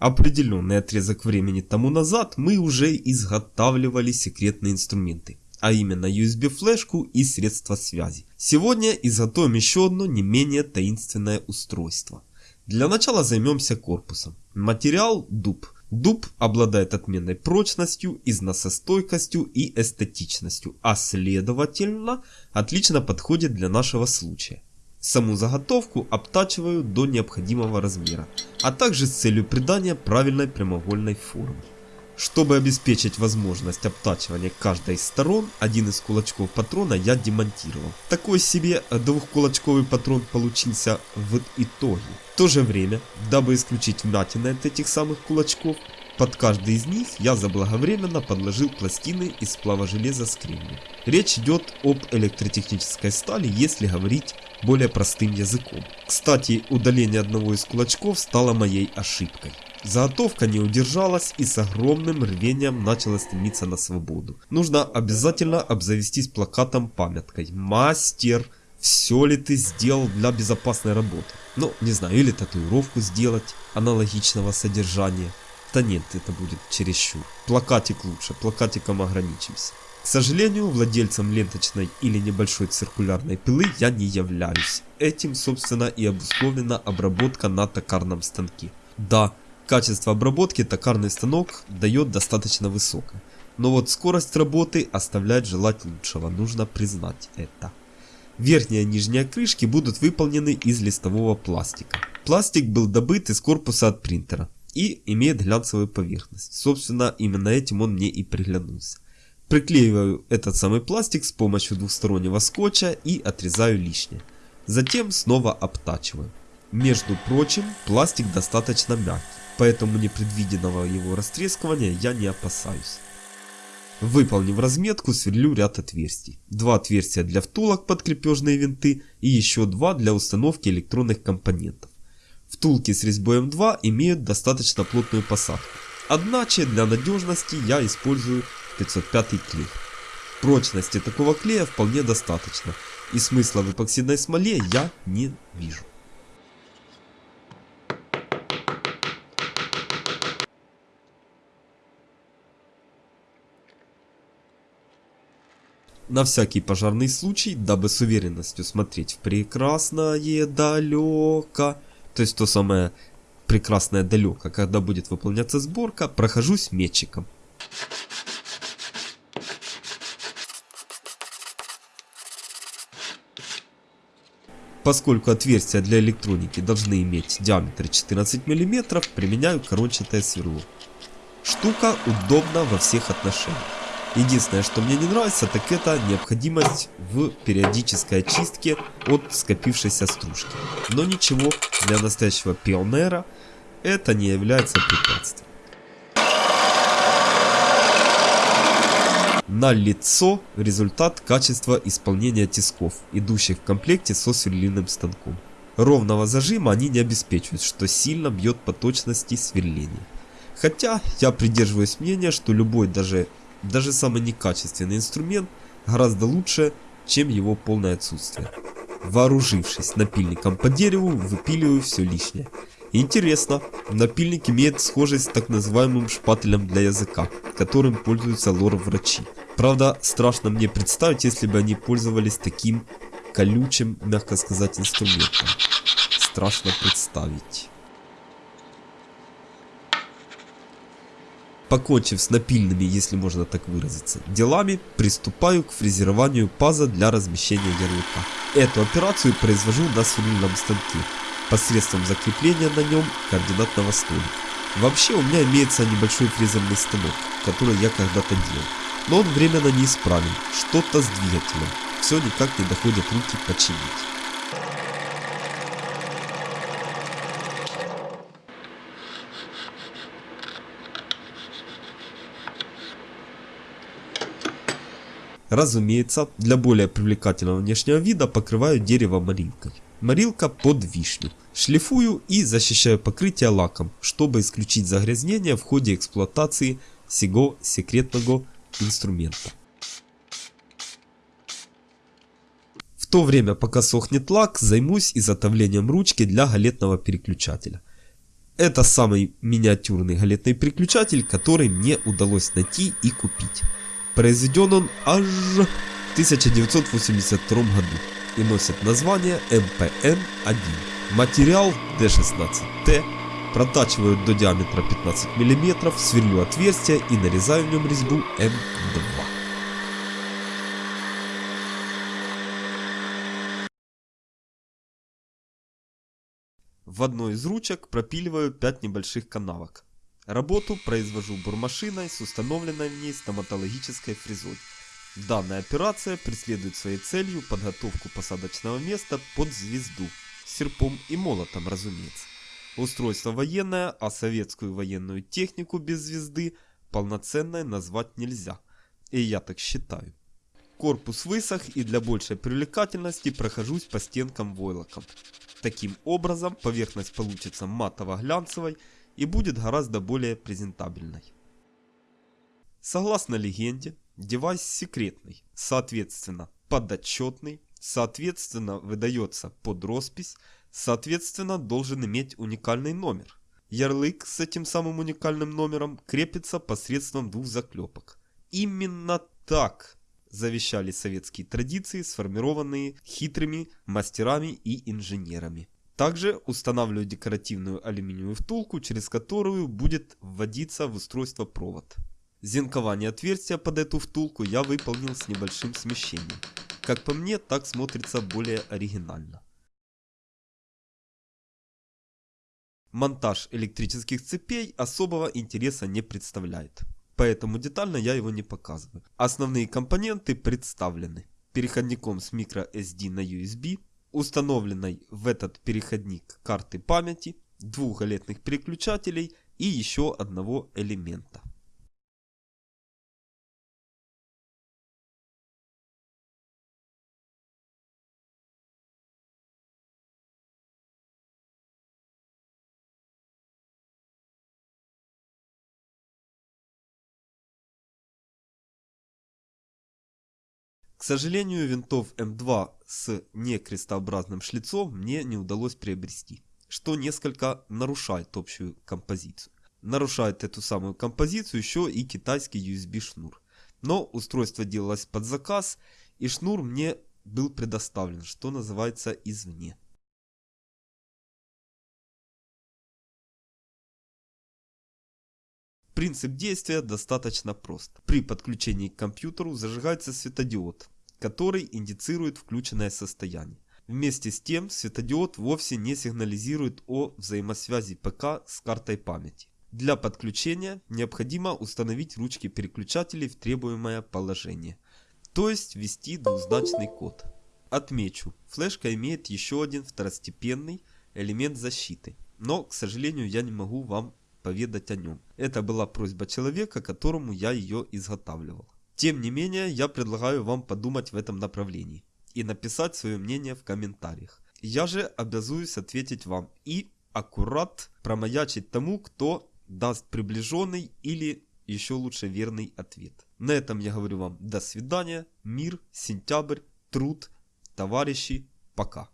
Определенный отрезок времени тому назад мы уже изготавливали секретные инструменты, а именно USB-флешку и средства связи. Сегодня изготовим еще одно не менее таинственное устройство. Для начала займемся корпусом. Материал дуб. Дуб обладает отменной прочностью, износостойкостью и эстетичностью, а следовательно отлично подходит для нашего случая. Саму заготовку обтачиваю до необходимого размера, а также с целью придания правильной прямоугольной формы. Чтобы обеспечить возможность обтачивания каждой из сторон, один из кулачков патрона я демонтировал. Такой себе двухкулачковый патрон получился в итоге. В то же время, дабы исключить вмятины от этих самых кулачков, под каждый из них я заблаговременно подложил пластины из сплава железа с. Речь идет об электротехнической стали, если говорить более простым языком. Кстати, удаление одного из кулачков стало моей ошибкой. Заготовка не удержалась и с огромным рвением начала стремиться на свободу. Нужно обязательно обзавестись плакатом-памяткой. Мастер, все ли ты сделал для безопасной работы? Ну, не знаю, или татуировку сделать аналогичного содержания. Да нет, это будет чересчур. Плакатик лучше, плакатиком ограничимся. К сожалению, владельцем ленточной или небольшой циркулярной пилы я не являюсь. Этим, собственно, и обусловлена обработка на токарном станке. Да, качество обработки токарный станок дает достаточно высокое. Но вот скорость работы оставляет желать лучшего, нужно признать это. Верхняя и нижняя крышки будут выполнены из листового пластика. Пластик был добыт из корпуса от принтера и имеет глянцевую поверхность. Собственно, именно этим он мне и приглянулся. Приклеиваю этот самый пластик с помощью двухстороннего скотча и отрезаю лишнее. Затем снова обтачиваю. Между прочим, пластик достаточно мягкий, поэтому непредвиденного его растрескивания я не опасаюсь. Выполнив разметку, сверлю ряд отверстий. Два отверстия для втулок под крепежные винты и еще два для установки электронных компонентов. Втулки с резьбой М2 имеют достаточно плотную посадку. Одначе для надежности я использую 505 клей. Прочности такого клея вполне достаточно, и смысла в эпоксидной смоле я не вижу. На всякий пожарный случай, дабы с уверенностью смотреть в прекрасное далеко, то есть то самое прекрасное далеко, когда будет выполняться сборка, прохожусь метчиком. Поскольку отверстия для электроники должны иметь диаметр 14 мм, применяю корончатое сверло. Штука удобна во всех отношениях. Единственное, что мне не нравится, так это необходимость в периодической очистке от скопившейся стружки. Но ничего, для настоящего пионера это не является препятствием. На лицо результат качества исполнения тисков, идущих в комплекте со сверлильным станком. Ровного зажима они не обеспечивают, что сильно бьет по точности сверления. Хотя я придерживаюсь мнения, что любой даже, даже самый некачественный инструмент гораздо лучше, чем его полное отсутствие. Вооружившись напильником по дереву, выпиливаю все лишнее. Интересно, напильник имеет схожесть с так называемым шпателем для языка, которым пользуются лор-врачи. Правда, страшно мне представить, если бы они пользовались таким колючим, мягко сказать, инструментом. Страшно представить. Покончив с напильными, если можно так выразиться, делами, приступаю к фрезерованию паза для размещения ярлыка. Эту операцию произвожу на сверлильном станке посредством закрепления на нем координатного столика. Вообще у меня имеется небольшой фрезерный станок, который я когда-то делал. Но он временно неисправен, что-то с двигателем. Все никак не доходят руки починить. Разумеется, для более привлекательного внешнего вида покрываю дерево морилкой. Морилка под вишню. Шлифую и защищаю покрытие лаком, чтобы исключить загрязнение в ходе эксплуатации сего секретного инструмента. В то время, пока сохнет лак, займусь изготовлением ручки для галетного переключателя. Это самый миниатюрный галетный переключатель, который мне удалось найти и купить. Произведен он аж в 1982 году и носит название MPN-1. Материал D16T, протачивают до диаметра 15 мм, сверлю отверстия и нарезаю в нем резьбу М2. В одной из ручек пропиливаю 5 небольших канавок. Работу произвожу бурмашиной с установленной в ней стоматологической фрезой. Данная операция преследует своей целью подготовку посадочного места под звезду, серпом и молотом разумеется. Устройство военное, а советскую военную технику без звезды полноценной назвать нельзя. И я так считаю. Корпус высох и для большей привлекательности прохожусь по стенкам войлоком. Таким образом поверхность получится матово-глянцевой и будет гораздо более презентабельной. Согласно легенде, девайс секретный, соответственно подотчетный, соответственно выдается под роспись, соответственно должен иметь уникальный номер. Ярлык с этим самым уникальным номером крепится посредством двух заклепок. Именно так завещали советские традиции, сформированные хитрыми мастерами и инженерами. Также устанавливаю декоративную алюминиевую втулку, через которую будет вводиться в устройство провод. Зенкование отверстия под эту втулку я выполнил с небольшим смещением. Как по мне, так смотрится более оригинально. Монтаж электрических цепей особого интереса не представляет поэтому детально я его не показываю. Основные компоненты представлены. Переходником с microSD на USB, установленной в этот переходник карты памяти, двух галетных переключателей и еще одного элемента. К сожалению, винтов М2 с некрестообразным шлицом мне не удалось приобрести, что несколько нарушает общую композицию. Нарушает эту самую композицию еще и китайский USB шнур. Но устройство делалось под заказ, и шнур мне был предоставлен, что называется, извне. Принцип действия достаточно прост. При подключении к компьютеру зажигается светодиод, который индицирует включенное состояние. Вместе с тем светодиод вовсе не сигнализирует о взаимосвязи ПК с картой памяти. Для подключения необходимо установить ручки переключателей в требуемое положение, то есть ввести двузначный код. Отмечу, флешка имеет еще один второстепенный элемент защиты, но, к сожалению, я не могу вам поведать о нем. Это была просьба человека, которому я ее изготавливал. Тем не менее, я предлагаю вам подумать в этом направлении и написать свое мнение в комментариях. Я же обязуюсь ответить вам и аккурат промаячить тому, кто даст приближенный или еще лучше верный ответ. На этом я говорю вам до свидания, мир, сентябрь, труд, товарищи, пока.